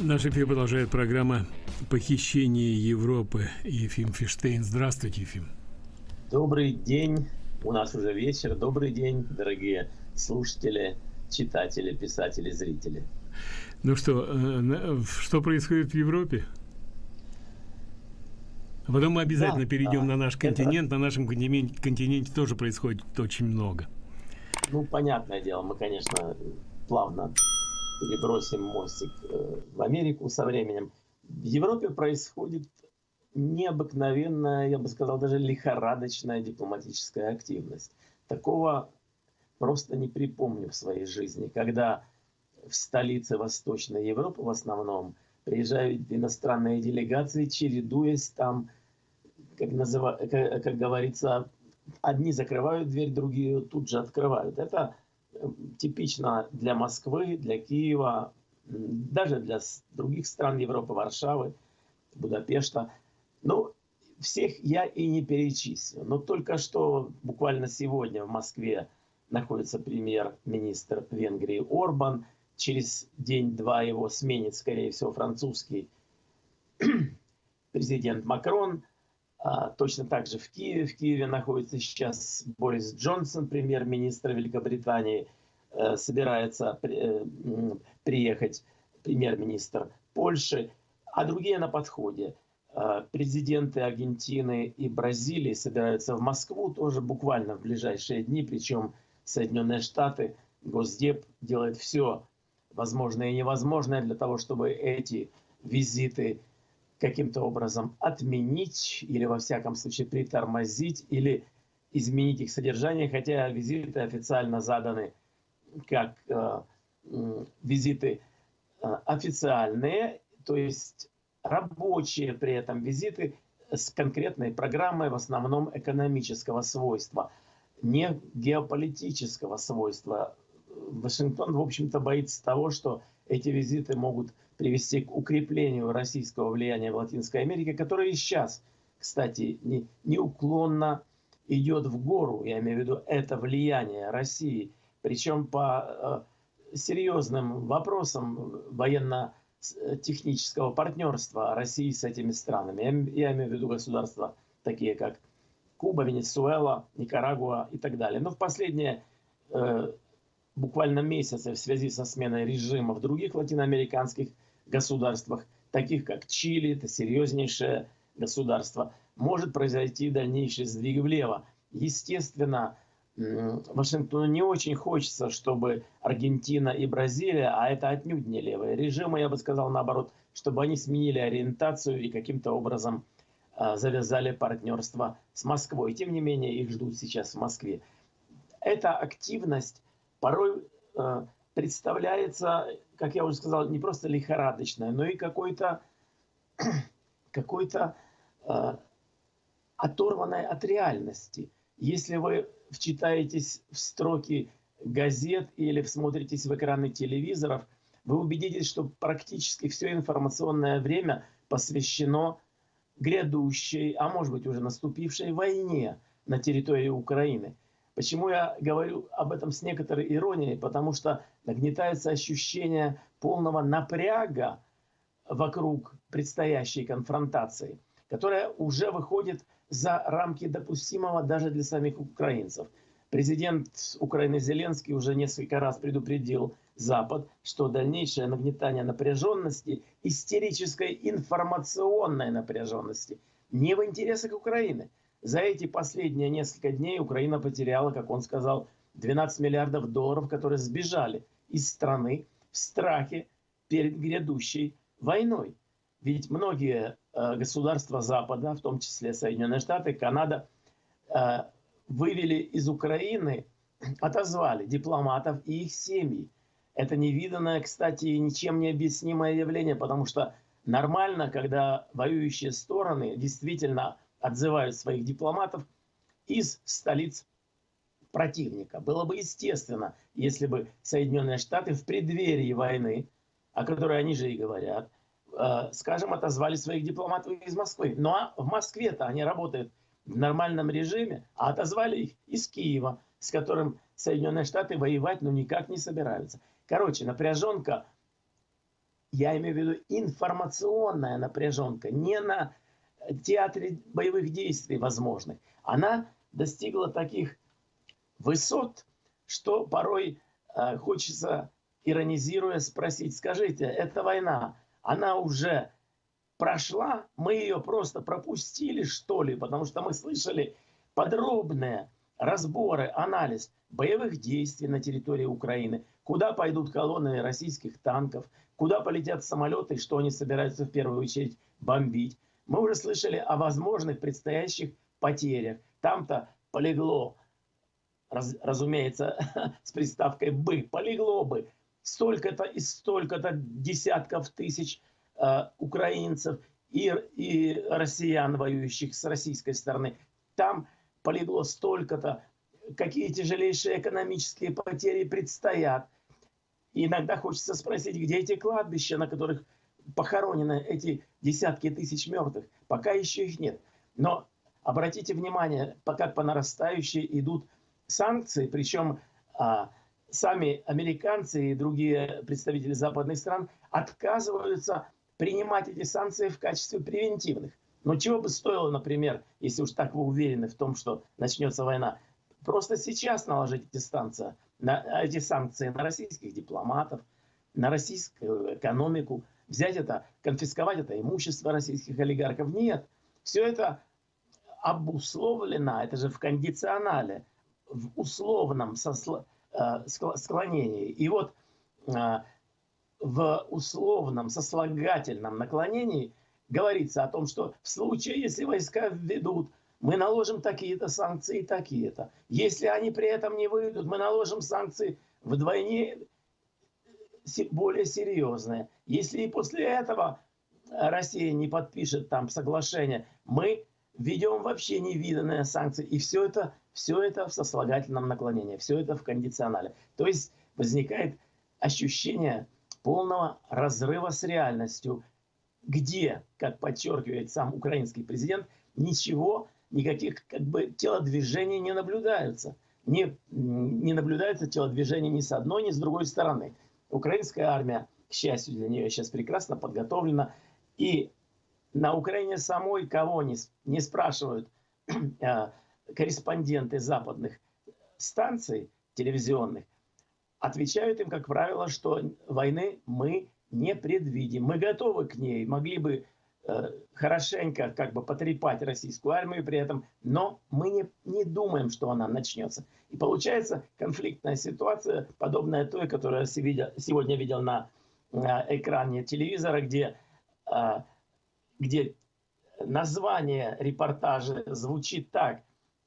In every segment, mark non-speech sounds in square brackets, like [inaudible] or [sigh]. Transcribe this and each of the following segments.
Наш эфир продолжает программа «Похищение Европы». Ефим Фиштейн. Здравствуйте, Ефим. Добрый день. У нас уже вечер. Добрый день, дорогие слушатели, читатели, писатели, зрители. Ну что, э, что происходит в Европе? А потом мы обязательно да, перейдем да. на наш континент. Это... На нашем континенте, континенте тоже происходит очень много. Ну, понятное дело, мы, конечно, плавно перебросим мостик э, в Америку со временем. В Европе происходит необыкновенная, я бы сказал, даже лихорадочная дипломатическая активность. Такого просто не припомню в своей жизни, когда в столице Восточной Европы в основном приезжают иностранные делегации, чередуясь там, как, называ, как, как говорится, одни закрывают дверь, другие тут же открывают. Это типично для Москвы, для Киева, даже для других стран Европы, Варшавы, Будапешта. Ну, всех я и не перечислю. Но только что, буквально сегодня в Москве находится премьер-министр Венгрии Орбан. Через день-два его сменит, скорее всего, французский [clears throat] президент Макрон – точно так же в Киеве. В Киеве находится сейчас Борис Джонсон, премьер-министр Великобритании. Э, собирается э, приехать премьер-министр Польши, а другие на подходе. Э, президенты Аргентины и Бразилии собираются в Москву тоже буквально в ближайшие дни, причем Соединенные Штаты, Госдеп делает все возможное и невозможное для того, чтобы эти визиты каким-то образом отменить или, во всяком случае, притормозить или изменить их содержание, хотя визиты официально заданы как э, визиты э, официальные, то есть рабочие при этом визиты с конкретной программой в основном экономического свойства, не геополитического свойства. Вашингтон, в общем-то, боится того, что эти визиты могут привести к укреплению российского влияния в Латинской Америке, которое и сейчас, кстати, не, неуклонно идет в гору, я имею в виду это влияние России, причем по э, серьезным вопросам военно-технического партнерства России с этими странами. Я, я имею в виду государства такие, как Куба, Венесуэла, Никарагуа и так далее. Но в последние э, буквально месяцы в связи со сменой режима в других латиноамериканских государствах, таких как Чили, это серьезнейшее государство, может произойти дальнейший сдвиг влево. Естественно, Вашингтону не очень хочется, чтобы Аргентина и Бразилия, а это отнюдь не левые режимы, я бы сказал наоборот, чтобы они сменили ориентацию и каким-то образом а, завязали партнерство с Москвой. Тем не менее, их ждут сейчас в Москве. Эта активность порой а, представляется, как я уже сказал, не просто лихорадочное, но и какой-то [clears throat] какой-то э, оторванной от реальности. Если вы вчитаетесь в строки газет или всмотритесь в экраны телевизоров, вы убедитесь, что практически все информационное время посвящено грядущей, а может быть уже наступившей войне на территории Украины – Почему я говорю об этом с некоторой иронией? Потому что нагнетается ощущение полного напряга вокруг предстоящей конфронтации, которая уже выходит за рамки допустимого даже для самих украинцев. Президент Украины Зеленский уже несколько раз предупредил Запад, что дальнейшее нагнетание напряженности, истерической информационной напряженности, не в интересах Украины – за эти последние несколько дней Украина потеряла, как он сказал, 12 миллиардов долларов, которые сбежали из страны в страхе перед грядущей войной. Ведь многие э, государства Запада, в том числе Соединенные Штаты, Канада, э, вывели из Украины, [clears throat] отозвали дипломатов и их семьи. Это невиданное, кстати, ничем не объяснимое явление, потому что нормально, когда воюющие стороны действительно отзывают своих дипломатов из столиц противника. Было бы естественно, если бы Соединенные Штаты в преддверии войны, о которой они же и говорят, э, скажем, отозвали своих дипломатов из Москвы. Ну а в Москве-то они работают в нормальном режиме, а отозвали их из Киева, с которым Соединенные Штаты воевать ну никак не собираются. Короче, напряженка я имею в виду информационная напряженка, не на театре боевых действий возможных, она достигла таких высот, что порой э, хочется, иронизируя, спросить, скажите, эта война, она уже прошла, мы ее просто пропустили, что ли, потому что мы слышали подробные разборы, анализ боевых действий на территории Украины, куда пойдут колонны российских танков, куда полетят самолеты? Что они собираются в первую очередь бомбить. Мы уже слышали о возможных предстоящих потерях. Там-то полегло, раз, разумеется, [laughs] с приставкой «бы», полегло бы столько-то и столько-то десятков тысяч э, украинцев и, и россиян, воюющих с российской стороны. Там полегло столько-то, какие тяжелейшие экономические потери предстоят. И иногда хочется спросить, где эти кладбища, на которых похоронены эти десятки тысяч мертвых. Пока еще их нет. Но обратите внимание, пока по нарастающей идут санкции, причем а, сами американцы и другие представители западных стран отказываются принимать эти санкции в качестве превентивных. Но чего бы стоило, например, если уж так вы уверены в том, что начнется война, просто сейчас наложить эти, станции, на, эти санкции на российских дипломатов, на российскую экономику, взять это, конфисковать это имущество российских олигархов. Нет, все это обусловлено, это же в кондиционале, в условном э, склонении. И вот э, в условном сослагательном наклонении говорится о том, что в случае, если войска введут, мы наложим такие-то санкции, такие-то. Если они при этом не выйдут, мы наложим санкции вдвойне более серьезные. Если и после этого Россия не подпишет там соглашение, мы введем вообще невиданные санкции. И все это, все это в сослагательном наклонении, все это в кондиционале. То есть возникает ощущение полного разрыва с реальностью, где, как подчеркивает сам украинский президент, ничего, никаких как бы телодвижений не наблюдаются. Не, не наблюдается телодвижений ни с одной, ни с другой стороны. Украинская армия, к счастью для нее, сейчас прекрасно подготовлена. И на Украине самой кого не, не спрашивают [clears throat] э, корреспонденты западных станций телевизионных, отвечают им, как правило, что войны мы не предвидим. Мы готовы к ней, могли бы э, хорошенько как бы потрепать российскую армию при этом, но мы не, не думаем, что она начнется. И получается конфликтная ситуация, подобная той, которую я сегодня видел на экране телевизора, где, э, где название репортажа звучит так,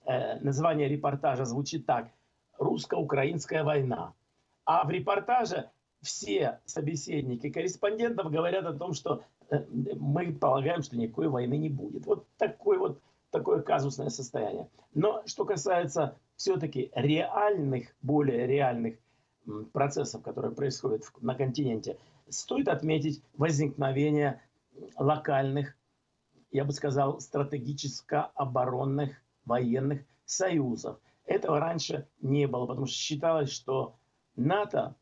э, название репортажа звучит так, «Русско-украинская война». А в репортаже все собеседники корреспондентов говорят о том, что э, мы полагаем, что никакой войны не будет. Вот такой вот такое казусное состояние. Но что касается все-таки реальных, более реальных процессов, которые происходят на континенте, стоит отметить возникновение локальных, я бы сказал, стратегическо-оборонных военных союзов. Этого раньше не было, потому что считалось, что НАТО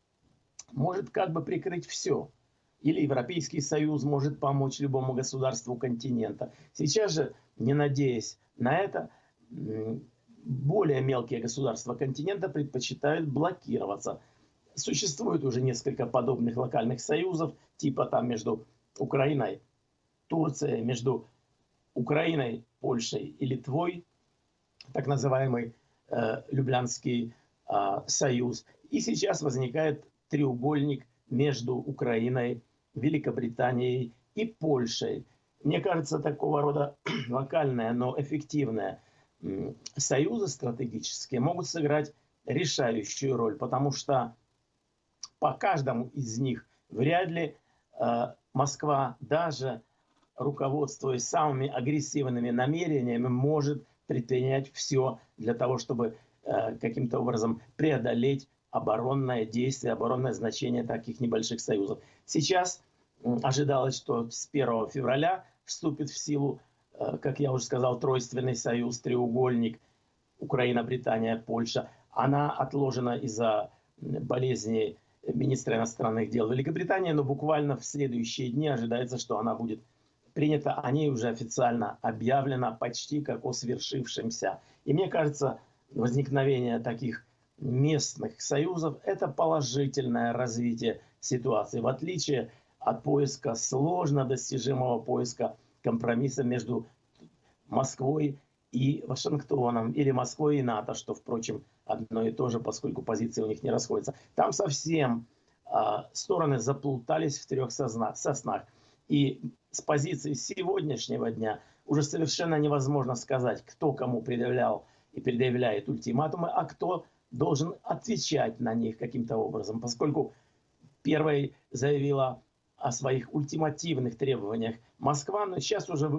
может как бы прикрыть все. Или Европейский Союз может помочь любому государству континента. Сейчас же, не надеясь на это, более мелкие государства континента предпочитают блокироваться. Существует уже несколько подобных локальных союзов, типа там между Украиной, Турцией, между Украиной, Польшей и Литвой, так называемый э, Люблянский э, союз. И сейчас возникает треугольник между Украиной, Великобританией и Польшей. Мне кажется, такого рода [clears throat] локальные, но эффективные союзы стратегические могут сыграть решающую роль, потому что по каждому из них вряд ли э, Москва, даже руководствуясь самыми агрессивными намерениями, может предпринять все для того, чтобы э, каким-то образом преодолеть оборонное действие, оборонное значение таких небольших союзов. Сейчас ожидалось, что с 1 февраля вступит в силу, э, как я уже сказал, тройственный союз, треугольник Украина, Британия, Польша. Она отложена из-за болезни министра иностранных дел Великобритании, но буквально в следующие дни ожидается, что она будет принята, о ней уже официально объявлено почти как о свершившемся. И мне кажется, возникновение таких местных союзов – это положительное развитие ситуации, в отличие от поиска, сложно достижимого поиска компромисса между Москвой и Вашингтоном, или Москвой и НАТО, что, впрочем, одно и то же, поскольку позиции у них не расходятся. Там совсем э, стороны заплутались в трех соснах. И с позиции сегодняшнего дня уже совершенно невозможно сказать, кто кому предъявлял и предъявляет ультиматумы, а кто должен отвечать на них каким-то образом, поскольку первой заявила о своих ультимативных требованиях Москва, но сейчас уже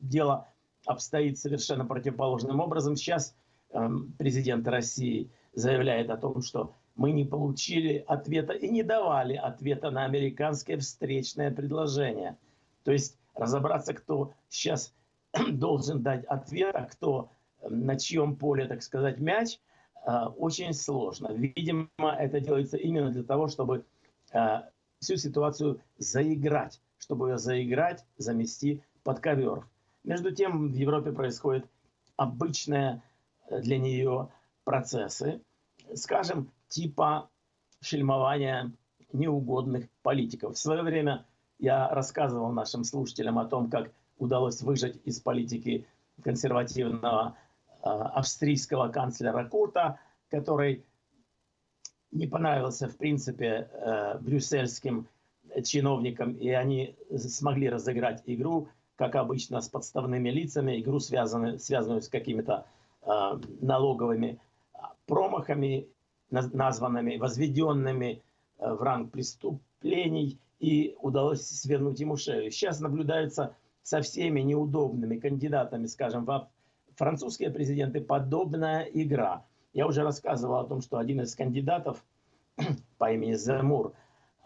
дело обстоит совершенно противоположным образом. Сейчас э, президент России заявляет о том, что мы не получили ответа и не давали ответа на американское встречное предложение. То есть разобраться, кто сейчас [clears throat] должен дать ответ, а кто на чьем поле, так сказать, мяч, э, очень сложно. Видимо, это делается именно для того, чтобы э, всю ситуацию заиграть, чтобы ее заиграть, замести под ковер. Между тем в Европе происходят обычные э, для нее процессы, скажем, типа фильмования неугодных политиков. В свое время я рассказывал нашим слушателям о том, как удалось выжать из политики консервативного э, австрийского канцлера Курта, который не понравился, в принципе, э, брюссельским чиновникам, и они смогли разыграть игру, как обычно, с подставными лицами, игру, связанную, связанную с какими-то э, налоговыми промахами, названными, возведенными э, в ранг преступлений, и удалось свернуть ему шею. Сейчас наблюдается со всеми неудобными кандидатами, скажем, во французские президенты подобная игра – я уже рассказывал о том, что один из кандидатов [clears throat] по имени Замур,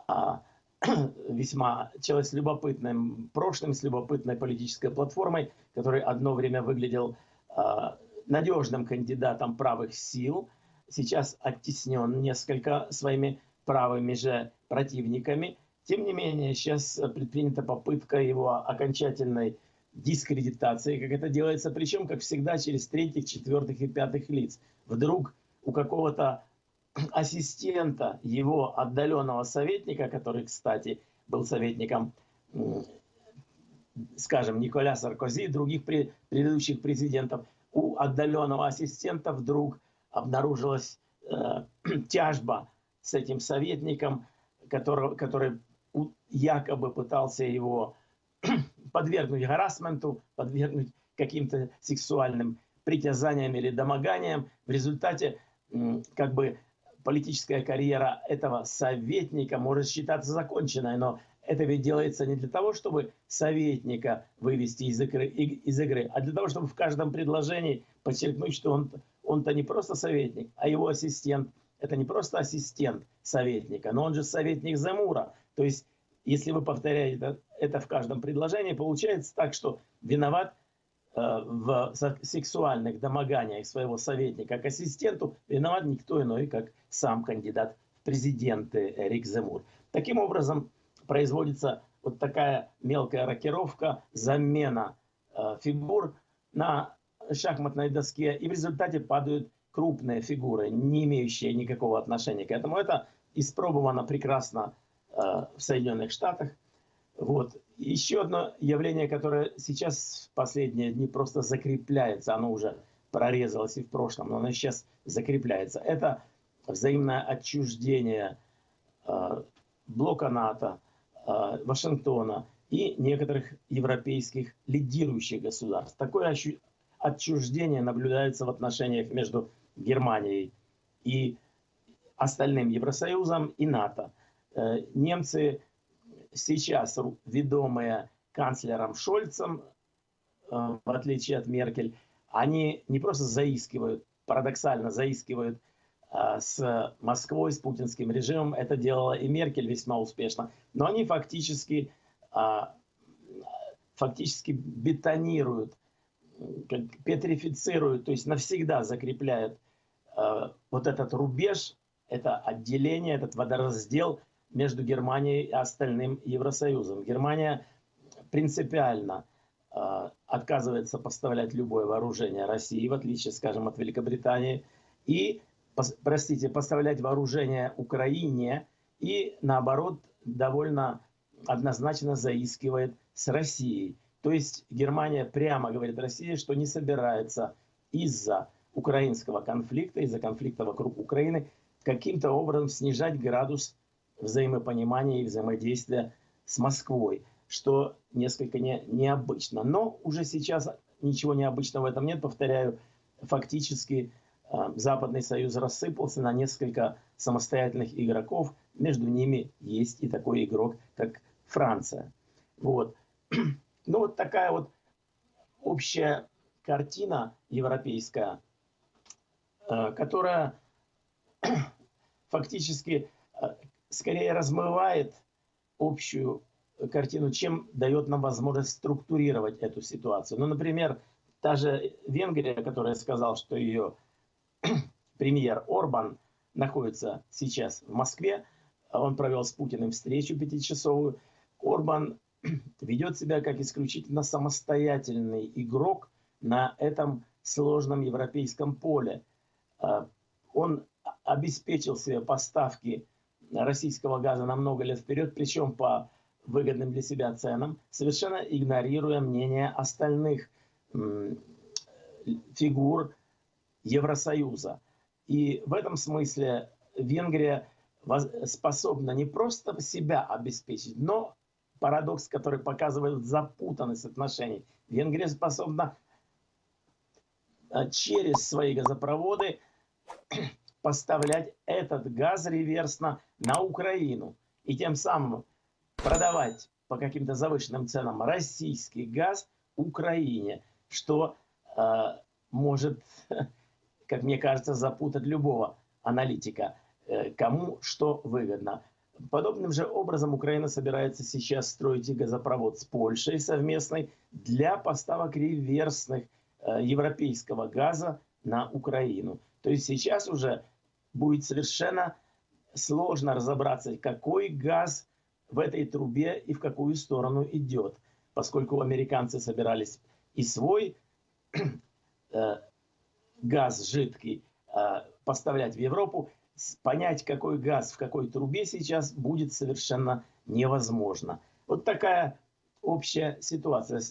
а, [clears throat] весьма человек с любопытным прошлым, с любопытной политической платформой, который одно время выглядел а, надежным кандидатом правых сил, сейчас оттеснен несколько своими правыми же противниками. Тем не менее, сейчас предпринята попытка его окончательной дискредитации, как это делается, причем, как всегда, через третьих, четвертых и пятых лиц. Вдруг у какого-то [clears throat] ассистента его отдаленного советника, который, кстати, был советником, скажем, Николя Саркози и других предыдущих президентов, у отдаленного ассистента вдруг обнаружилась э, [clears throat] тяжба с этим советником, который, который якобы пытался его [clears throat] подвергнуть харасменту, подвергнуть каким-то сексуальным притязаниям или домоганиям. В результате как бы политическая карьера этого советника может считаться законченной, но это ведь делается не для того, чтобы советника вывести из игры, из игры а для того, чтобы в каждом предложении подчеркнуть, что он, он-то не просто советник, а его ассистент. Это не просто ассистент советника, но он же советник Замура. То есть если вы повторяете это в каждом предложении, получается так, что виноват э, в сексуальных домоганиях своего советника к ассистенту виноват никто иной, как сам кандидат в президенты Эрик Земур. Таким образом, производится вот такая мелкая рокировка, замена э, фигур на шахматной доске, и в результате падают крупные фигуры, не имеющие никакого отношения к этому. Это испробовано прекрасно в Соединенных Штатах. Вот. Еще одно явление, которое сейчас в последние дни просто закрепляется, оно уже прорезалось и в прошлом, но оно сейчас закрепляется. Это взаимное отчуждение э, блока НАТО, э, Вашингтона и некоторых европейских лидирующих государств. Такое отчуждение наблюдается в отношениях между Германией и остальным Евросоюзом и НАТО. Э, немцы сейчас, ведомые канцлером Шольцем, э, в отличие от Меркель, они не просто заискивают, парадоксально заискивают э, с Москвой, с путинским режимом. Это делала и Меркель весьма успешно. Но они фактически, фактически бетонируют, петрифицируют, то есть навсегда закрепляют вот этот рубеж это отделение, этот водораздел между Германией и остальным Евросоюзом. Германия принципиально э, отказывается поставлять любое вооружение России, в отличие, скажем, от Великобритании, и, пос, простите, поставлять вооружение Украине, и, наоборот, довольно однозначно заискивает с Россией. То есть Германия прямо говорит России, что не собирается из-за украинского конфликта, из-за конфликта вокруг Украины, каким-то образом снижать градус взаимопонимания и взаимодействия с Москвой, что несколько не, необычно. Но уже сейчас ничего необычного в этом нет. Повторяю, фактически э, Западный Союз рассыпался на несколько самостоятельных игроков. Между ними есть и такой игрок, как Франция. Вот. [clears throat] Ну вот такая вот общая картина европейская, э, которая [clears throat] фактически э, скорее размывает общую картину, чем дает нам возможность структурировать эту ситуацию. Ну, например, та же Венгрия, которая сказала, что ее [clears throat] премьер Орбан находится сейчас в Москве, он провел с Путиным встречу пятичасовую. Орбан [clears throat] ведет себя как исключительно самостоятельный игрок на этом сложном европейском поле. Э, он обеспечил себе поставки российского газа на много лет вперед, причем по выгодным для себя ценам, совершенно игнорируя мнение остальных фигур Евросоюза. И в этом смысле Венгрия способна не просто себя обеспечить, но парадокс, который показывает запутанность отношений. Венгрия способна э, через свои газопроводы поставлять этот газ реверсно на Украину и тем самым продавать по каким-то завышенным ценам российский газ Украине, что э, может, [laughs] как мне кажется, запутать любого аналитика, э, кому что выгодно. Подобным же образом Украина собирается сейчас строить газопровод с Польшей совместный для поставок реверсных э, европейского газа на Украину. То есть сейчас уже будет совершенно сложно разобраться, какой газ в этой трубе и в какую сторону идет, поскольку американцы собирались и свой э, газ жидкий э, поставлять в Европу, понять, какой газ в какой трубе сейчас будет совершенно невозможно. Вот такая общая ситуация.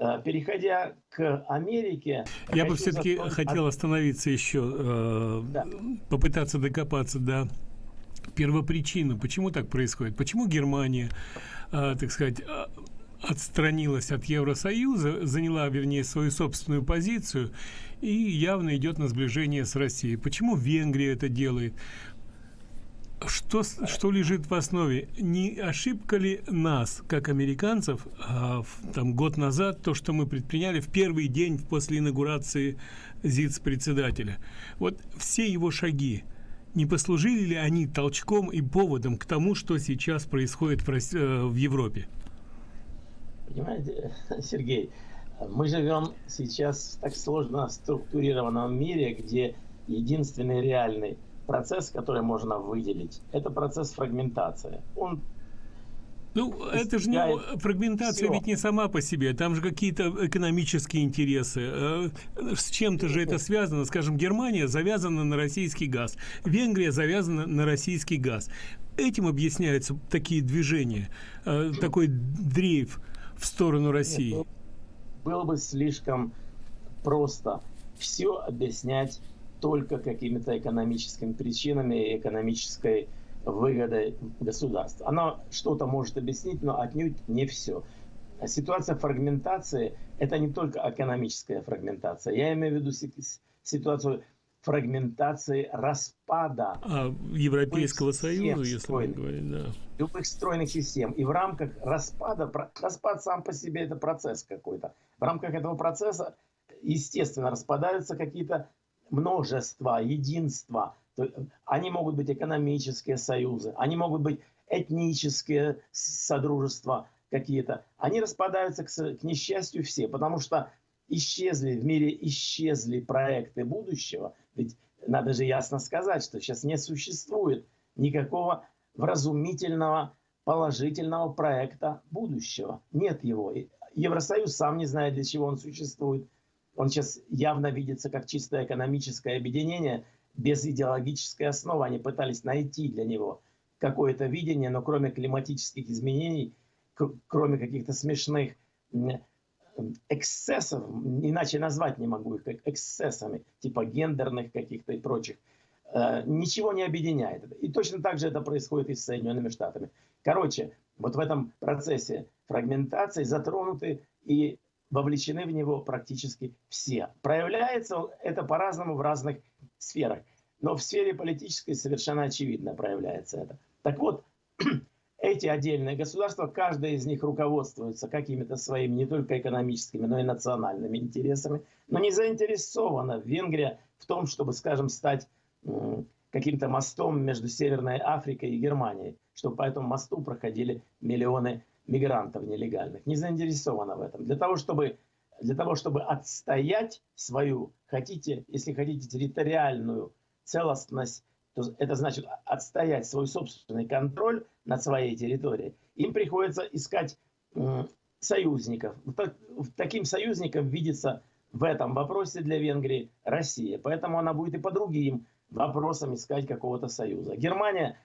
Э, переходя к Америке... Я бы все-таки затронуть... хотел остановиться еще, э, да. попытаться докопаться до первопричины, почему так происходит. Почему Германия, э, так сказать, отстранилась от Евросоюза, заняла, вернее, свою собственную позицию и явно идет на сближение с Россией. Почему Венгрия это делает? Что, что лежит в основе? Не ошибка ли нас, как американцев, а, там, год назад, то, что мы предприняли в первый день после инаугурации ЗИЦ-председателя? Вот все его шаги, не послужили ли они толчком и поводом к тому, что сейчас происходит в, э, в Европе? Понимаете, [laughs] Сергей, мы живем сейчас в так сложно структурированном мире, где единственный реальный процесс, который можно выделить, это процесс фрагментации. Он ну, это же не фрагментация, все. ведь не сама по себе. Там же какие-то экономические интересы. Э, с чем-то же это связано. Скажем, Германия завязана на российский газ, Венгрия завязана на российский газ. Этим объясняются такие движения, э, такой дрейф в сторону России. Нет, ну, было бы слишком просто все объяснять только какими-то экономическими причинами и экономической выгодой государства. Она что-то может объяснить, но отнюдь не все. Ситуация фрагментации – это не только экономическая фрагментация. Я имею в виду ситуацию фрагментации распада а, Европейского Союза, если мы говорим, да. Любых стройных систем. И в рамках распада, распад сам по себе это процесс какой-то. В рамках этого процесса, естественно, распадаются какие-то множества, единства. Они могут быть экономические союзы, они могут быть этнические содружества какие-то. Они распадаются, к, к несчастью, все, потому что исчезли, в мире исчезли проекты будущего. Ведь надо же ясно сказать, что сейчас не существует никакого вразумительного, положительного проекта будущего. Нет его. Евросоюз сам не знает, для чего он существует. Он сейчас явно видится как чисто экономическое объединение без идеологической основы. Они пытались найти для него какое-то видение, но кроме климатических изменений, кроме каких-то смешных эксцессов, иначе назвать не могу их как эксцессами, типа гендерных каких-то и прочих, э, ничего не объединяет. И точно так же это происходит и с Соединенными Штатами. Короче, вот в этом процессе фрагментации затронуты и вовлечены в него практически все. Проявляется это по-разному в разных сферах. Но в сфере политической совершенно очевидно проявляется это. Так вот, [clears throat] эти отдельные государства, каждое из них руководствуется какими-то своими не только экономическими, но и национальными интересами, но не заинтересована Венгрия в том, чтобы, скажем, стать каким-то мостом между Северной Африкой и Германией, чтобы по этому мосту проходили миллионы мигрантов нелегальных. Не заинтересована в этом. Для того, чтобы, для того, чтобы отстоять свою, хотите, если хотите, территориальную целостность то это значит отстоять свой собственный контроль над своей территорией, им приходится искать союзников. Таким союзником видится в этом вопросе для Венгрии Россия. Поэтому она будет и по другим вопросам искать какого-то союза. Германия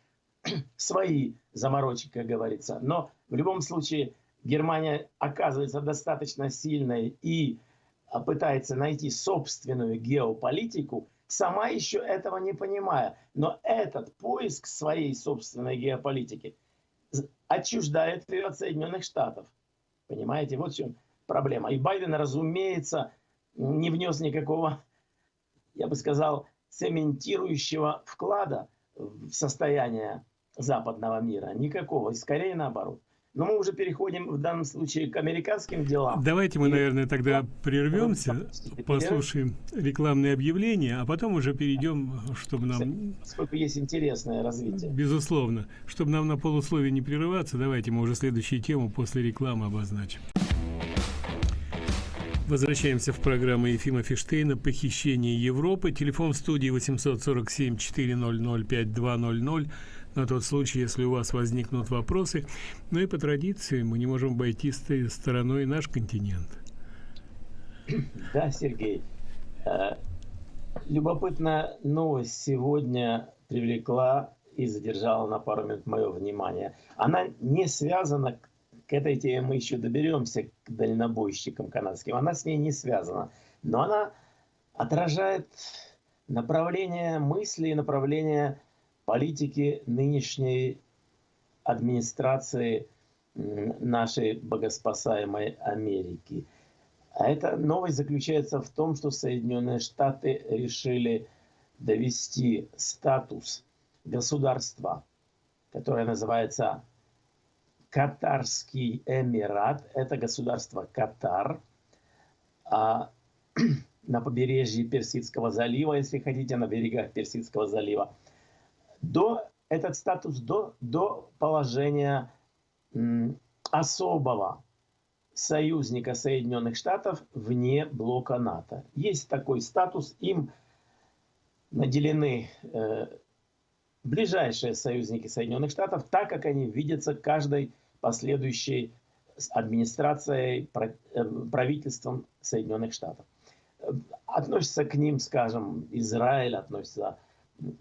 [clears throat] свои заморочки, как говорится. Но в любом случае Германия оказывается достаточно сильной и а, пытается найти собственную геополитику, сама еще этого не понимая. Но этот поиск своей собственной геополитики отчуждает ее от Соединенных Штатов. Понимаете, вот в чем проблема. И Байден, разумеется, не внес никакого, я бы сказал, цементирующего вклада в состояние западного мира. Никакого. И скорее наоборот. Но мы уже переходим в данном случае к американским делам. Давайте мы, наверное, тогда прервемся, послушаем рекламные объявления, а потом уже перейдем, чтобы нам... Сколько есть интересное развитие. Безусловно. Чтобы нам на полусловие не прерываться, давайте мы уже следующую тему после рекламы обозначим. Возвращаемся в программу Ефима Фиштейна «Похищение Европы». Телефон в студии 847 400 5200 на тот случай, если у вас возникнут вопросы. Ну и по традиции мы не можем обойти стороной наш континент. Да, Сергей. Э, любопытная новость сегодня привлекла и задержала на пару минут мое внимание. Она не связана, к этой теме мы еще доберемся, к дальнобойщикам канадским, она с ней не связана. Но она отражает направление мысли и направление политики нынешней администрации нашей богоспасаемой Америки. А эта новость заключается в том, что Соединенные Штаты решили довести статус государства, которое называется Катарский Эмират. Это государство Катар а, [clears throat] на побережье Персидского залива, если хотите, на берегах Персидского залива до, этот статус до, до положения особого союзника Соединенных Штатов вне блока НАТО. Есть такой статус, им наделены э, ближайшие союзники Соединенных Штатов, так как они видятся каждой последующей администрацией, э, правительством Соединенных Штатов. Э, относится к ним, скажем, Израиль, относится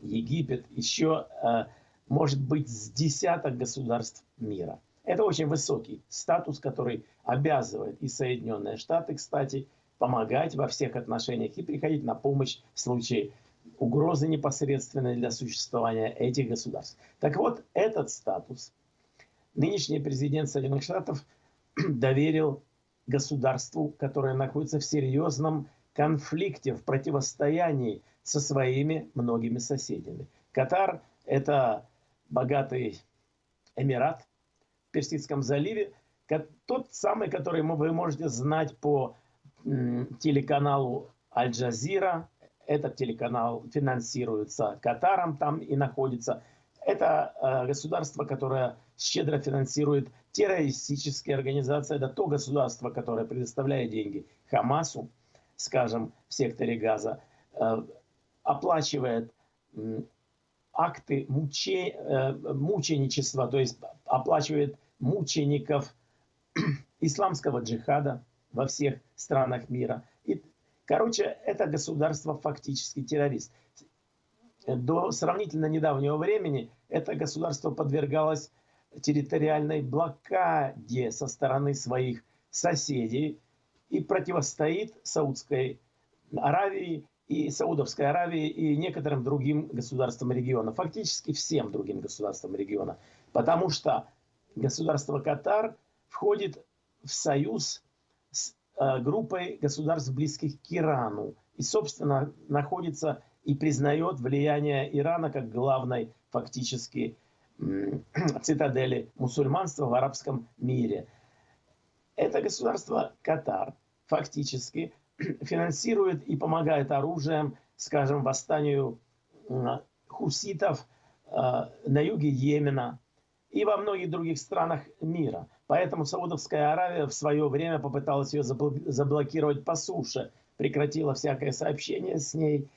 Египет, еще, э, может быть, с десяток государств мира. Это очень высокий статус, который обязывает и Соединенные Штаты, кстати, помогать во всех отношениях и приходить на помощь в случае угрозы непосредственной для существования этих государств. Так вот, этот статус нынешний президент Соединенных Штатов [clears throat] доверил государству, которое находится в серьезном конфликте, в противостоянии со своими многими соседями. Катар – это богатый эмират в Персидском заливе, тот самый, который вы можете знать по телеканалу Аль-Джазира. Этот телеканал финансируется Катаром там и находится. Это э, государство, которое щедро финансирует террористические организации. Это то государство, которое предоставляет деньги Хамасу, скажем, в секторе Газа. Оплачивает акты муче, э, мученичества, то есть оплачивает мучеников [clears throat] исламского джихада во всех странах мира. И, короче, это государство фактически террорист. До сравнительно недавнего времени это государство подвергалось территориальной блокаде со стороны своих соседей и противостоит Саудской Аравии и Саудовской Аравии и некоторым другим государствам региона, фактически всем другим государствам региона, потому что государство Катар входит в союз с э, группой государств, близких к Ирану, и, собственно, находится и признает влияние Ирана как главной фактически [clears throat] цитадели мусульманства в арабском мире. Это государство Катар фактически [clears throat] финансирует и помогает оружием, скажем, восстанию хуситов э, на юге Йемена и во многих других странах мира. Поэтому Саудовская Аравия в свое время попыталась ее заблокировать по суше, прекратила всякое сообщение с ней.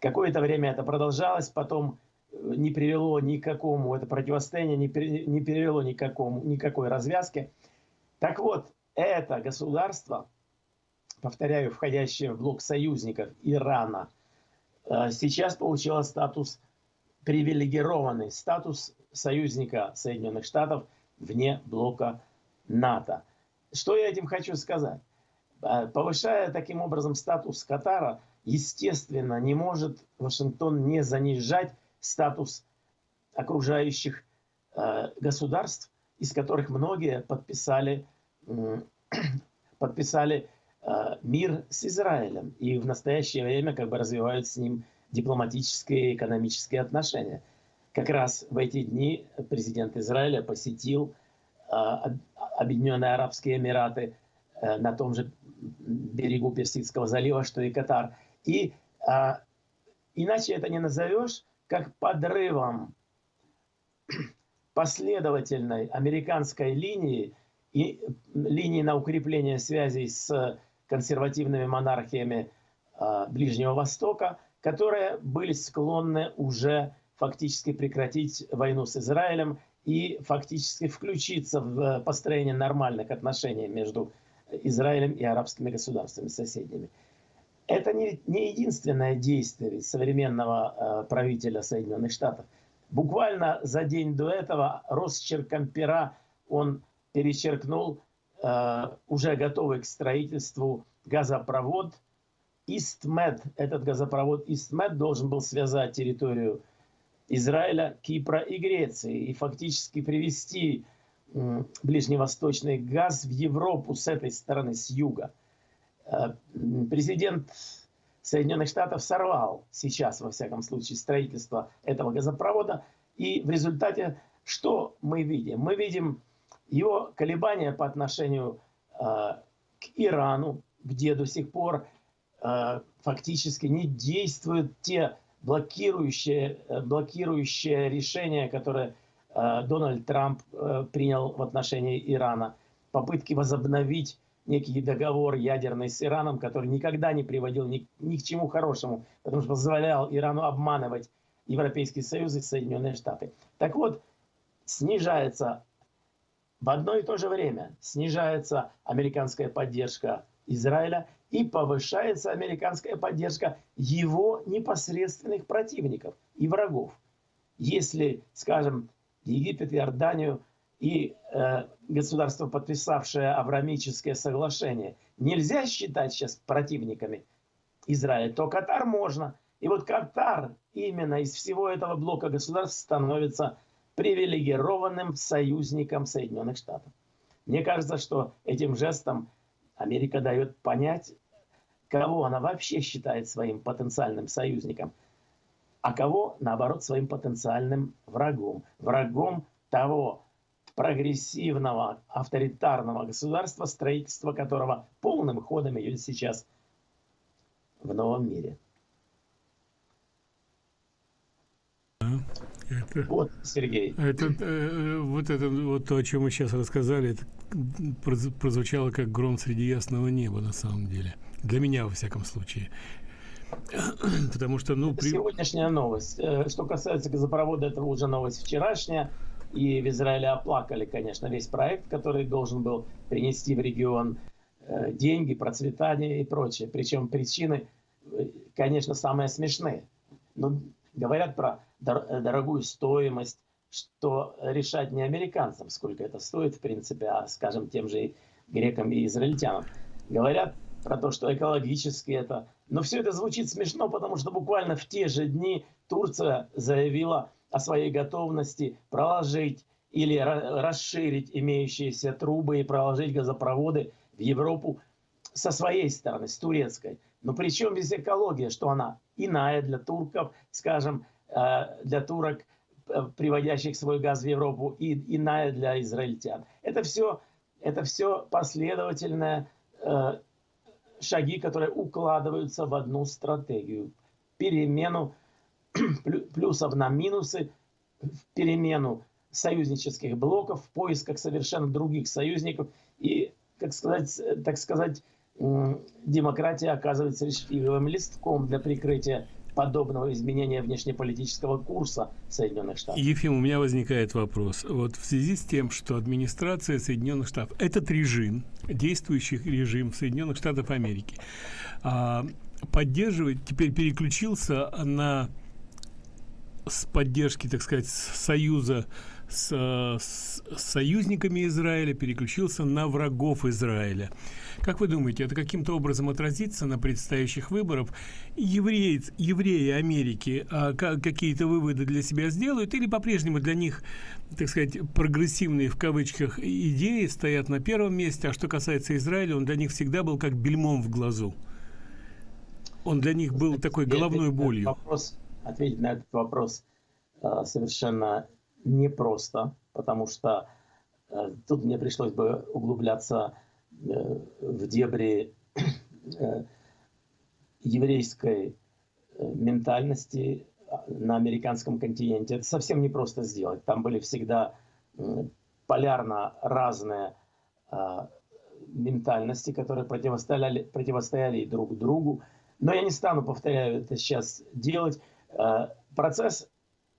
Какое-то время это продолжалось, потом э, не привело ни к какому, это противостояние не, привело ни к какому, никакой развязке. Так вот, это государство повторяю, входящее в блок союзников Ирана, э, сейчас получила статус привилегированный, статус союзника Соединенных Штатов вне блока НАТО. Что я этим хочу сказать? Э, повышая таким образом статус Катара, естественно, не может Вашингтон не занижать статус окружающих э, государств, из которых многие подписали, [clears throat] подписали мир с Израилем и в настоящее время как бы развивают с ним дипломатические и экономические отношения. Как раз в эти дни президент Израиля посетил э, Объединенные Арабские Эмираты э, на том же берегу Персидского залива, что и Катар. И иначе это не назовешь, как подрывом последовательной американской линии и линии на укрепление связей с консервативными монархиями а, Ближнего Востока, которые были склонны уже фактически прекратить войну с Израилем и фактически включиться в построение нормальных отношений между Израилем и арабскими государствами соседними. Это не, не единственное действие современного э, правителя Соединенных Штатов. Буквально за день до этого росчерком пера он перечеркнул Э, уже готовый к строительству газопровод Истмед. Этот газопровод Истмед должен был связать территорию Израиля, Кипра и Греции и фактически привести ближневосточный газ в Европу с этой стороны, с юга. Э, президент Соединенных Штатов сорвал сейчас, во всяком случае, строительство этого газопровода. И в результате что мы видим? Мы видим его колебания по отношению э, к Ирану, где до сих пор э, фактически не действуют те блокирующие, э, блокирующие решения, которые э, Дональд Трамп э, принял в отношении Ирана. Попытки возобновить некий договор ядерный с Ираном, который никогда не приводил ни, ни к чему хорошему, потому что позволял Ирану обманывать Европейский Союз и Соединенные Штаты. Так вот, снижается в одно и то же время снижается американская поддержка Израиля и повышается американская поддержка его непосредственных противников и врагов. Если, скажем, Египет, Иорданию и э, государство, подписавшее Аврамическое соглашение, нельзя считать сейчас противниками Израиля, то Катар можно. И вот Катар именно из всего этого блока государств становится привилегированным союзником Соединенных Штатов. Мне кажется, что этим жестом Америка дает понять, кого она вообще считает своим потенциальным союзником, а кого, наоборот, своим потенциальным врагом. Врагом того прогрессивного, авторитарного государства, строительство которого полным ходом идет сейчас в новом мире. Это, вот, Сергей. Это, э, вот это вот то, о чем мы сейчас рассказали, это прозвучало как гром среди ясного неба на самом деле. Для меня, во всяком случае. [clears throat] Потому что, ну... Это при... сегодняшняя новость. Э, что касается газопровода, это уже новость вчерашняя. И в Израиле оплакали, конечно, весь проект, который должен был принести в регион э, деньги, процветание и прочее. Причем причины, э, конечно, самые смешные. Но говорят про дорогую стоимость, что решать не американцам, сколько это стоит, в принципе, а, скажем, тем же грекам и израильтянам. Говорят про то, что экологически это... Но все это звучит смешно, потому что буквально в те же дни Турция заявила о своей готовности проложить или расширить имеющиеся трубы и проложить газопроводы в Европу со своей стороны, с турецкой. Но причем здесь экология, что она иная для турков, скажем, э, для турок, э, приводящих свой газ в Европу, и иная для израильтян. Это все, это все последовательное э, шаги, которые укладываются в одну стратегию. Перемену [clears throat] плюсов на минусы, перемену союзнических блоков в поисках совершенно других союзников. И, как сказать, так сказать, демократия оказывается лишь листком для прикрытия подобного изменения внешнеполитического курса Соединенных Штатов. Ефим, у меня возникает вопрос. Вот в связи с тем, что администрация Соединенных Штатов, этот режим, действующий режим Соединенных Штатов Америки, а, поддерживает, теперь переключился на с поддержки, так сказать, союза с, с союзниками Израиля переключился на врагов Израиля. Как вы думаете, это каким-то образом отразится на предстоящих выборах? Евреи, евреи Америки а, какие-то выводы для себя сделают или по-прежнему для них, так сказать, прогрессивные в кавычках идеи стоят на первом месте, а что касается Израиля, он для них всегда был как бельмом в глазу? Он для них был такой головной болью. Вопрос, ответить на этот вопрос а, совершенно непросто, потому что э, тут мне пришлось бы углубляться э, в дебри э, еврейской ментальности на американском континенте. Это совсем непросто сделать. Там были всегда полярно разные ментальности, которые противостояли, противостояли друг другу. Но я не стану, повторяю, это сейчас делать. Процесс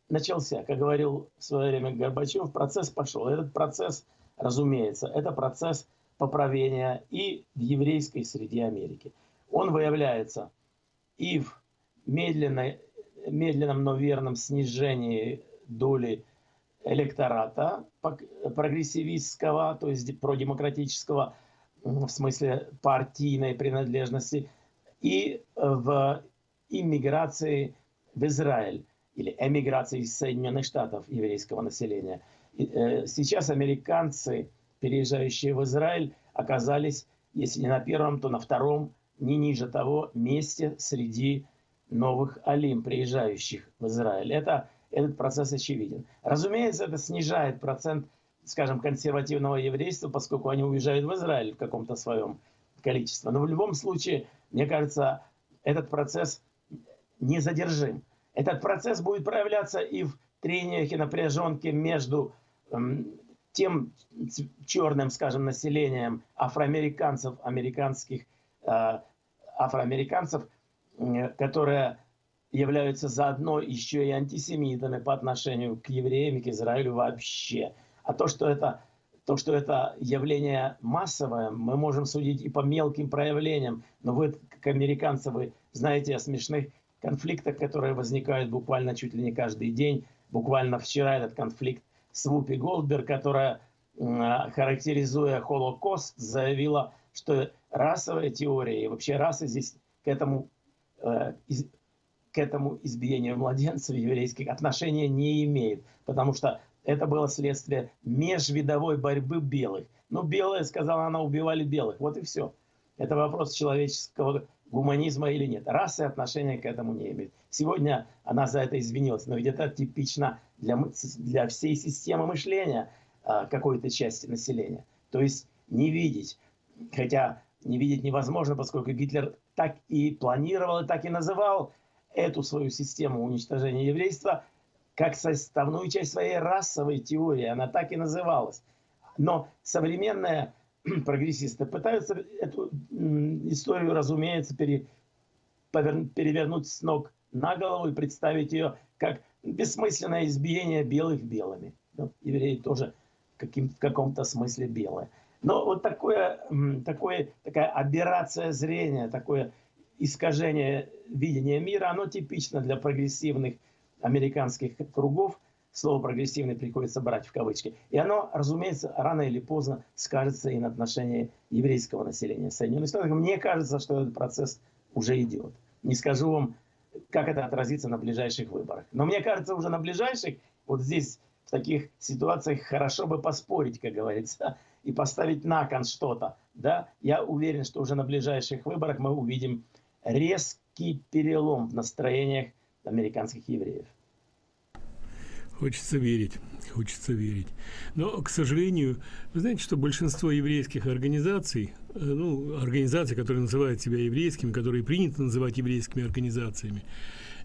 начался, как говорил в свое время Горбачев, процесс пошел. Этот процесс, разумеется, это процесс поправления и в еврейской среде Америки. Он выявляется и в медленной, медленном, но верном снижении доли электората прогрессивистского, то есть продемократического, в смысле партийной принадлежности, и в иммиграции в Израиль или эмиграции из Соединенных Штатов еврейского населения. Э, сейчас американцы, переезжающие в Израиль, оказались, если не на первом, то на втором, не ниже того, месте среди новых алим, приезжающих в Израиль. Это, этот процесс очевиден. Разумеется, это снижает процент, скажем, консервативного еврейства, поскольку они уезжают в Израиль в каком-то своем количестве. Но в любом случае, мне кажется, этот процесс незадержим. Этот процесс будет проявляться и в трениях и напряженке между эм, тем черным, скажем, населением афроамериканцев, американских э, афроамериканцев, э, которые являются заодно еще и антисемитами по отношению к евреям и к Израилю вообще. А то, что это, то, что это явление массовое, мы можем судить и по мелким проявлениям. Но вы, как американцы, вы знаете о смешных конфликтах, которые возникают буквально чуть ли не каждый день. Буквально вчера этот конфликт с Вупи Голдберг, которая, характеризуя Холокост, заявила, что расовая теория и вообще расы здесь к этому, э, к этому избиению младенцев еврейских отношения не имеет, потому что это было следствие межвидовой борьбы белых. Ну, белые, сказала она, убивали белых. Вот и все. Это вопрос человеческого гуманизма или нет. Расы отношения к этому не имеет. Сегодня она за это извинилась, но ведь это типично для, для всей системы мышления а, какой-то части населения. То есть не видеть, хотя не видеть невозможно, поскольку Гитлер так и планировал, и так и называл эту свою систему уничтожения еврейства как составную часть своей расовой теории. Она так и называлась. Но современная [clears throat] прогрессисты пытаются эту историю, разумеется, пере, перевернуть с ног на голову и представить ее как бессмысленное избиение белых белыми. Ну, евреи тоже каким, в каком-то смысле белые. Но вот такое, такое, такая аберрация зрения, такое искажение видения мира, оно типично для прогрессивных американских кругов. Слово «прогрессивный» приходится брать в кавычки. И оно, разумеется, рано или поздно скажется и на отношении еврейского населения Соединенных Штатов. Мне кажется, что этот процесс уже идет. Не скажу вам, как это отразится на ближайших выборах. Но мне кажется, уже на ближайших, вот здесь, в таких ситуациях, хорошо бы поспорить, как говорится, и поставить на кон что-то. Да? Я уверен, что уже на ближайших выборах мы увидим резкий перелом в настроениях американских евреев. Хочется верить, хочется верить. Но, к сожалению, вы знаете, что большинство еврейских организаций, э, ну, организаций, которые называют себя еврейскими, которые принято называть еврейскими организациями,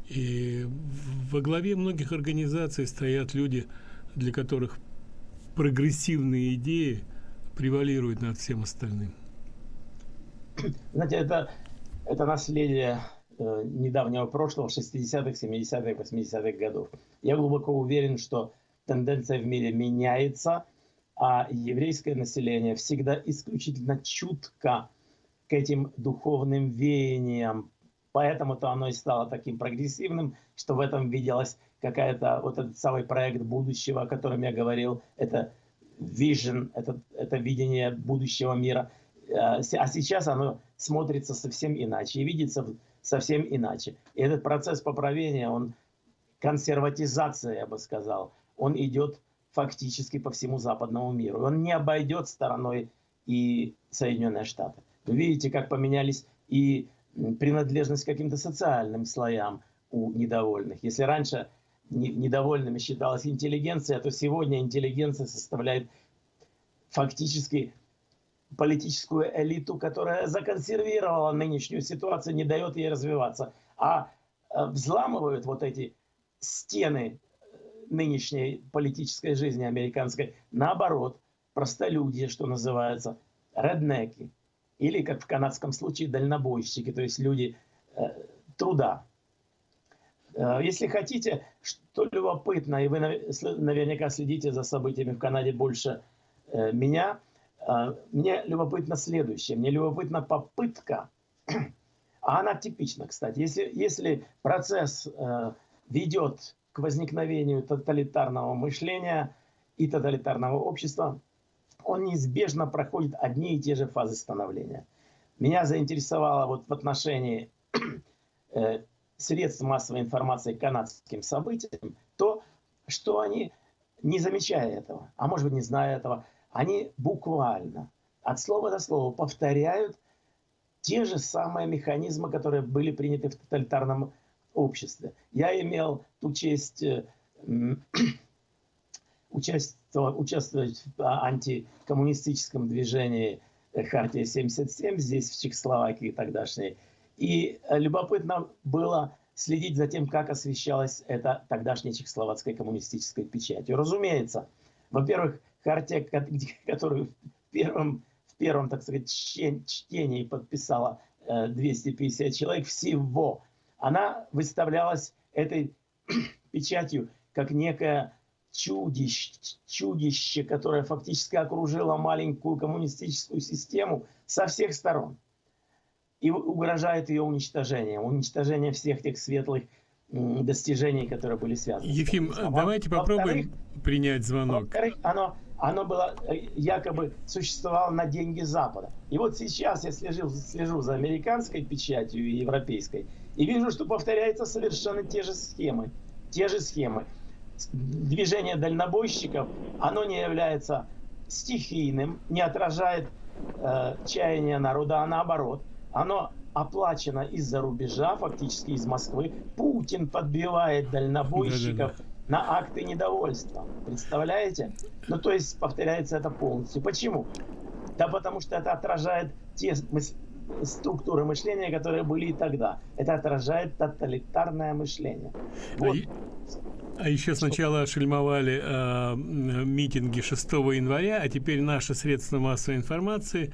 и во главе многих организаций стоят люди, для которых прогрессивные идеи превалируют над всем остальным. Знаете, это, это наследие недавнего прошлого, 60-х, 70-х, 80-х годов. Я глубоко уверен, что тенденция в мире меняется, а еврейское население всегда исключительно чутко к этим духовным веяниям. Поэтому-то оно и стало таким прогрессивным, что в этом виделась какая-то вот этот самый проект будущего, о котором я говорил, это vision, это, это видение будущего мира. Э, а сейчас оно смотрится совсем иначе и видится совсем иначе. И этот процесс поправления, он консерватизация, я бы сказал, он идет фактически по всему западному миру. Он не обойдет стороной и Соединенные Штаты. Вы видите, как поменялись и принадлежность к каким-то социальным слоям у недовольных. Если раньше недовольными считалась интеллигенция, то сегодня интеллигенция составляет фактически политическую элиту, которая законсервировала нынешнюю ситуацию, не дает ей развиваться, а э, взламывают вот эти стены э, нынешней политической жизни американской. Наоборот, простолюдье, что называется, реднеки, или, как в канадском случае, дальнобойщики, то есть люди э, труда. Э, если хотите, что любопытно, и вы наверняка следите за событиями в Канаде больше э, меня – мне любопытно следующее. Мне любопытна попытка, [clears throat] а она типична, кстати. Если, если процесс э, ведет к возникновению тоталитарного мышления и тоталитарного общества, он неизбежно проходит одни и те же фазы становления. Меня заинтересовало вот в отношении [clears throat] э, средств массовой информации к канадским событиям то, что они, не замечая этого, а может быть не зная этого, они буквально от слова до слова повторяют те же самые механизмы, которые были приняты в тоталитарном обществе. Я имел ту честь э, [clears throat] участвовать, в антикоммунистическом движении Хартия 77 здесь, в Чехословакии тогдашней. И любопытно было следить за тем, как освещалась эта тогдашняя чехословацкая коммунистическая печать. Разумеется, во-первых, Хартия, [laughs] которую в первом, в первом так сказать, чтении подписала 250 э, человек всего, она выставлялась этой [clears throat] печатью как некое чудище, чудище, которое фактически окружило маленькую коммунистическую систему со всех сторон и угрожает ее уничтожением, уничтожение всех тех светлых достижений, которые были связаны. Ефим, давайте попробуем принять звонок. Во-вторых, оно оно было э, якобы существовало на деньги Запада. И вот сейчас я слежу, слежу за американской печатью и европейской и вижу, что повторяются совершенно те же схемы. Те же схемы. Движение дальнобойщиков, оно не является стихийным, не отражает э, чаяния народа, а наоборот. Оно оплачено из-за рубежа, фактически из Москвы. Путин подбивает дальнобойщиков да, да, да на акты недовольства. Представляете? Ну, то есть повторяется это полностью. Почему? Да потому что это отражает те структуры мышления, которые были и тогда. Это отражает тоталитарное мышление. Вот. А еще сначала шельмовали э, митинги 6 января, а теперь наши средства массовой информации,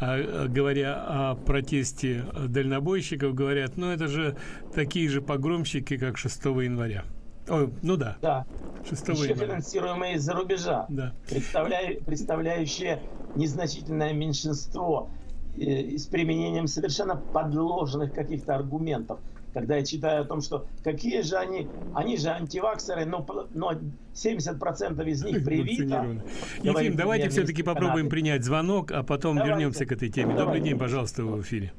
э, говоря о протесте дальнобойщиков, говорят, ну это же такие же погромщики, как 6 января. Ой, ну да. Да. 6 Еще января. финансируемые из-за рубежа, да. представляя, представляющие незначительное меньшинство э, с применением совершенно подложенных каких-то аргументов – когда я читаю о том, что какие же они, они же антиваксеры, но, но 70% из них привито. Ефим, давайте все-таки попробуем принять звонок, а потом давайте. вернемся к этой теме. Добрый день, пожалуйста, в эфире.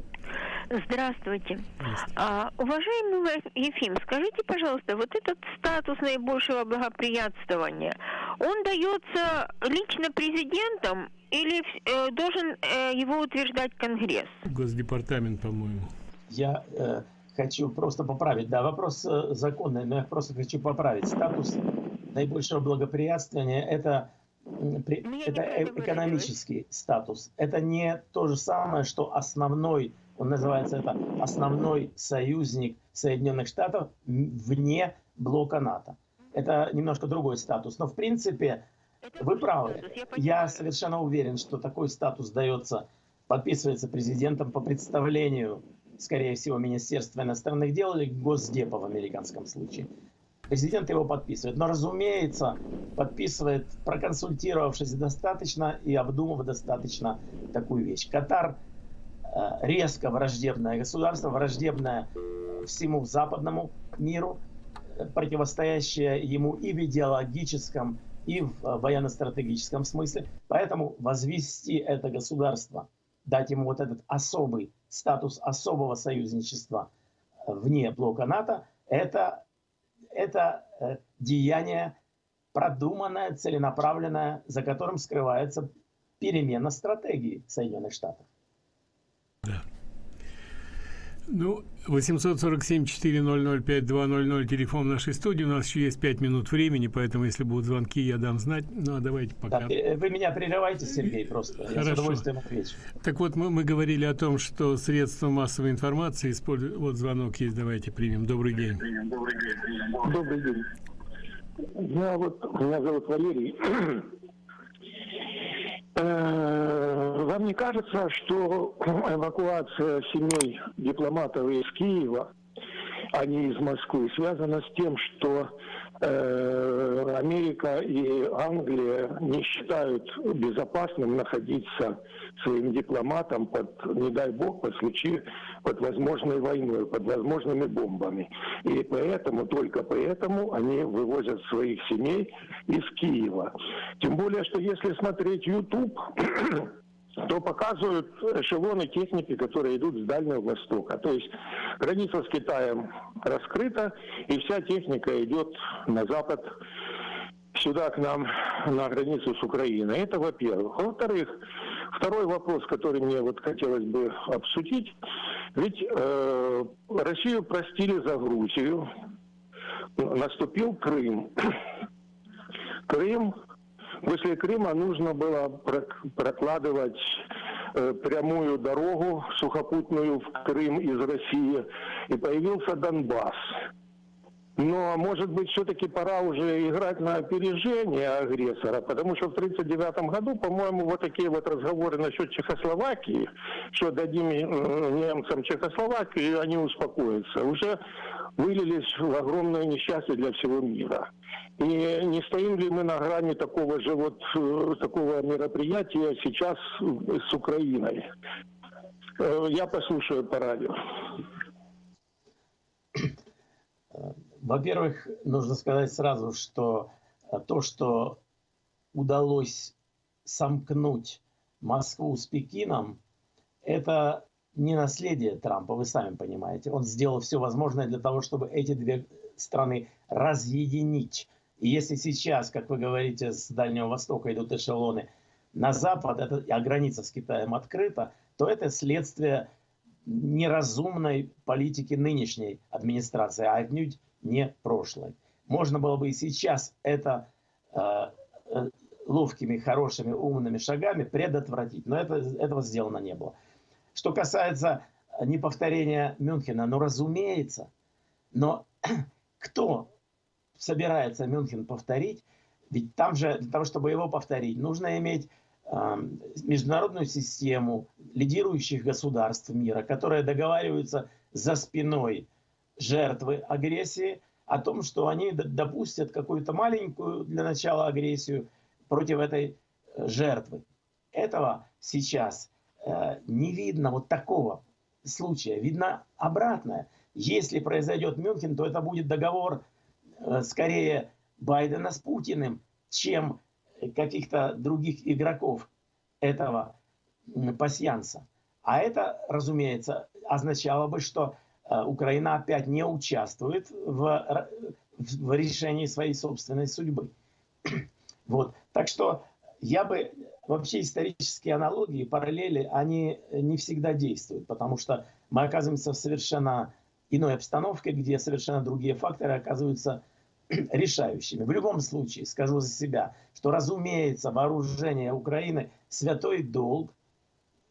Здравствуйте. А, уважаемый Ефим, скажите, пожалуйста, вот этот статус наибольшего благоприятствования, он дается лично президентом или э, должен э, его утверждать Конгресс? Госдепартамент, по-моему. Я э, хочу просто поправить. Да, вопрос э, законный, но я просто хочу поправить. Статус наибольшего благоприятствования – это, это э, экономический статус. Это не то же самое, что основной, он называется это основной союзник Соединенных Штатов вне блока НАТО. Это немножко другой статус. Но в принципе, вы правы. Я совершенно уверен, что такой статус дается, подписывается президентом по представлению скорее всего, Министерство иностранных дел или Госдепа в американском случае. Президент его подписывает. Но, разумеется, подписывает, проконсультировавшись достаточно и обдумав достаточно такую вещь. Катар резко враждебное государство, враждебное всему западному миру, противостоящее ему и в идеологическом, и в военно-стратегическом смысле. Поэтому возвести это государство, дать ему вот этот особый статус особого союзничества э, вне блока НАТО, это, это э, деяние продуманное, целенаправленное, за которым скрывается перемена стратегии Соединенных Штатов. Ну, 847-400-5200, телефон нашей студии. У нас еще есть 5 минут времени, поэтому, если будут звонки, я дам знать. Ну, а давайте пока. Да, вы меня прерываете, Сергей, просто. Хорошо. Я с удовольствием отвечу. Так вот, мы, мы говорили о том, что средства массовой информации используют... Вот звонок есть, давайте примем. Добрый день. Добрый день. Добрый день. Я вот, меня зовут Валерий. Э, вам не кажется, что эвакуация семей дипломатов из Киева, а не из Москвы, связана с тем, что Э, Америка и Англия не считают безопасным находиться своим дипломатам под, не дай бог, под случае, под возможной войной, под возможными бомбами. И поэтому, только поэтому они вывозят своих семей из Киева. Тем более, что если смотреть YouTube, то показывают эшелоны техники, которые идут с Дальнего Востока. То есть граница с Китаем раскрыта, и вся техника идет на запад, сюда к нам, на границу с Украиной. Это во-первых. Во-вторых, второй вопрос, который мне вот хотелось бы обсудить. Ведь э, Россию простили за Грузию, наступил Крым. Крым После Крыма нужно было прокладывать э, прямую дорогу сухопутную в Крым из России, и появился Донбасс. Но, может быть, все-таки пора уже играть на опережение агрессора, потому что в 1939 году, по-моему, вот такие вот разговоры насчет Чехословакии, что дадим э, немцам Чехословакию, и они успокоятся, уже вылились в огромное несчастье для всего мира. И не стоим ли мы на грани такого же вот э, такого мероприятия сейчас с Украиной? Э, я послушаю по радио. Во-первых, нужно сказать сразу, что то, что удалось сомкнуть Москву с Пекином, это не наследие Трампа, вы сами понимаете. Он сделал все возможное для того, чтобы эти две страны разъединить. И если сейчас, как вы говорите, с Дальнего Востока идут эшелоны на Запад, это, а граница с Китаем открыта, то это следствие неразумной политики нынешней администрации, а отнюдь не прошлой. Можно было бы и сейчас это э, э, ловкими, хорошими, умными шагами предотвратить, но это, этого сделано не было. Что касается неповторения Мюнхена, ну разумеется, но [clears throat] кто собирается Мюнхен повторить, ведь там же, для того, чтобы его повторить, нужно иметь э, международную систему лидирующих государств мира, которые договариваются за спиной жертвы агрессии о том, что они допустят какую-то маленькую для начала агрессию против этой э, жертвы. Этого сейчас э, не видно вот такого случая. Видно обратное. Если произойдет Мюнхен, то это будет договор э, скорее Байдена с Путиным, чем каких-то других игроков этого пасьянса. А это, разумеется, означало бы, что Украина опять не участвует в, в решении своей собственной судьбы. [clears throat] Вот. Так что я бы вообще исторические аналогии, параллели, они не всегда действуют, потому что мы оказываемся в совершенно иной обстановке, где совершенно другие факторы оказываются [clears throat] решающими. В любом случае, скажу за себя, что, разумеется, вооружение Украины – святой долг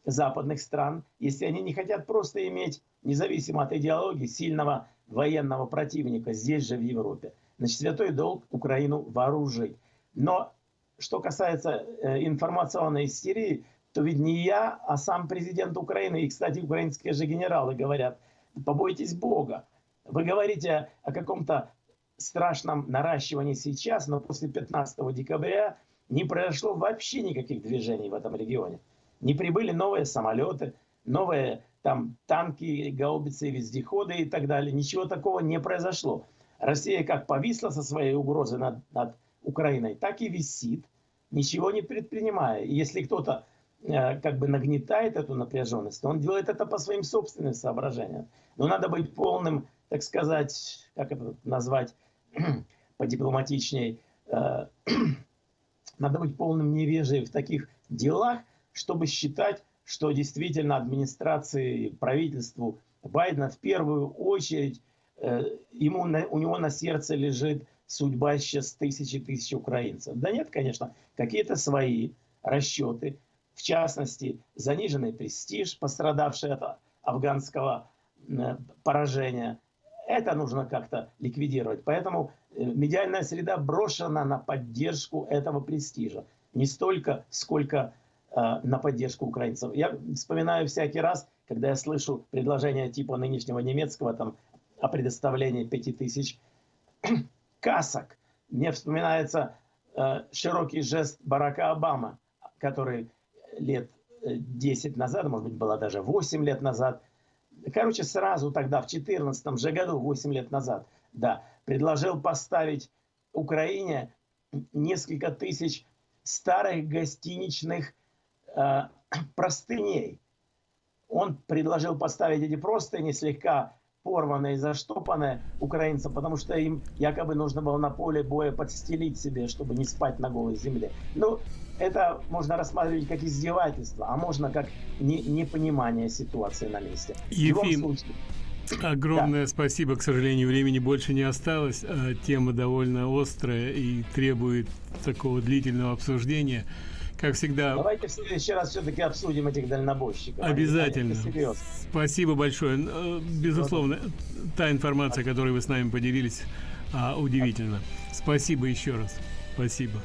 западных стран, если они не хотят просто иметь, независимо от идеологии, сильного военного противника здесь же, в Европе. Значит, святой долг Украину вооружить. Но что касается э, информационной истерии, то ведь не я, а сам президент Украины, и, кстати, украинские же генералы говорят, побойтесь Бога. Вы говорите о каком-то страшном наращивании сейчас, но после 15 декабря не произошло вообще никаких движений в этом регионе. Не прибыли новые самолеты, новые там танки, гаубицы, вездеходы и так далее. Ничего такого не произошло. Россия как повисла со своей угрозой над, над Украиной, так и висит, ничего не предпринимая. И если кто-то э, как бы нагнетает эту напряженность, то он делает это по своим собственным соображениям. Но надо быть полным, так сказать, как это назвать, [clears throat] подипломатичней, э, [clears throat] надо быть полным невежей в таких делах, чтобы считать, что действительно администрации, правительству Байдена в первую очередь э, ему, у него на сердце лежит судьба сейчас тысячи тысяч украинцев. Да нет, конечно, какие-то свои расчеты, в частности, заниженный престиж, пострадавший от афганского э, поражения. Это нужно как-то ликвидировать. Поэтому э, медиальная среда брошена на поддержку этого престижа. Не столько, сколько на поддержку украинцев. Я вспоминаю всякий раз, когда я слышу предложение типа нынешнего немецкого там, о предоставлении 5000 [clears throat] касок. Мне вспоминается э, широкий жест Барака Обама, который лет 10 э, назад, может быть, было даже 8 лет назад, короче, сразу тогда, в 14 же году, 8 лет назад, да, предложил поставить Украине несколько тысяч старых гостиничных э, [clears throat] простыней. Он предложил поставить эти простыни слегка порванные, заштопанные украинцам, потому что им якобы нужно было на поле боя подстелить себе, чтобы не спать на голой земле. Ну, это можно рассматривать как издевательство, а можно как не, непонимание ситуации на месте. Ефим, случае, огромное да. спасибо. К сожалению, времени больше не осталось. А тема довольно острая и требует такого длительного обсуждения как всегда. Давайте в следующий раз все-таки обсудим этих дальнобойщиков. Обязательно. Спасибо большое. Э, безусловно, та информация, которой вы с нами поделились, а, удивительна. Спасибо еще раз. Спасибо.